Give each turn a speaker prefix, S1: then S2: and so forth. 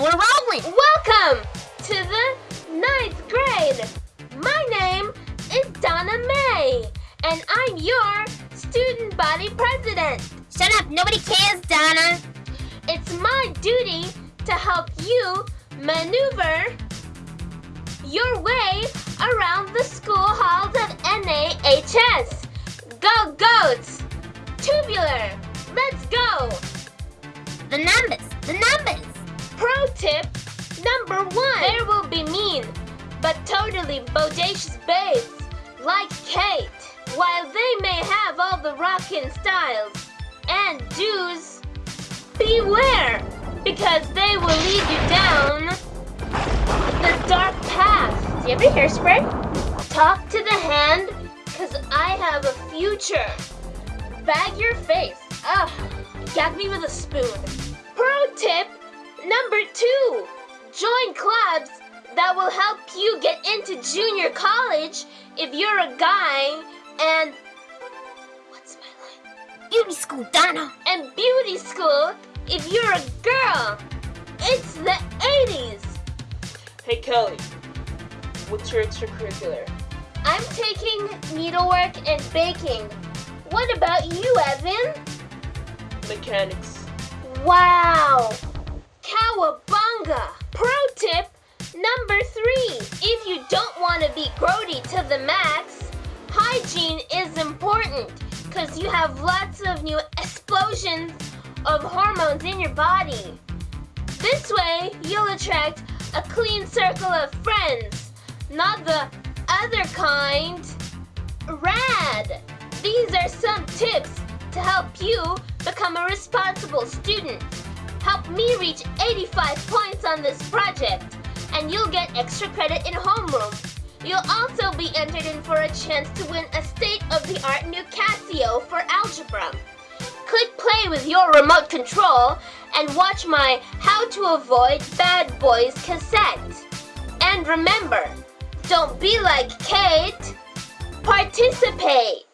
S1: We're rolling!
S2: Welcome to the ninth grade. My name is Donna May, and I'm your student body president.
S1: Shut up, nobody cares, Donna.
S2: It's my duty to help you maneuver your way around the school halls of NAHS. Go Goats! Tubular! But totally bodacious babes like Kate. While they may have all the rockin' styles and do's, beware, because they will lead you down the dark path. Do you have any hairspray? Talk to the hand, cause I have a future. Bag your face. Ugh, gag me with a spoon. Pro tip number two. Join clubs that will help you get into junior college if you're a guy and what's my line?
S1: Beauty school, Donna.
S2: And beauty school if you're a girl. It's the 80s.
S3: Hey Kelly, what's your extracurricular?
S2: I'm taking needlework and baking. What about you, Evan?
S3: Mechanics.
S2: Wow! Cowabunga! Number three. If you don't want to be grody to the max, hygiene is important because you have lots of new explosions of hormones in your body. This way, you'll attract a clean circle of friends, not the other kind. Rad! These are some tips to help you become a responsible student. Help me reach 85 points on this project, and you'll get extra credit in homeroom. You'll also be entered in for a chance to win a state-of-the-art new Casio for algebra. Click play with your remote control and watch my How to Avoid Bad Boys cassette. And remember, don't be like Kate, participate!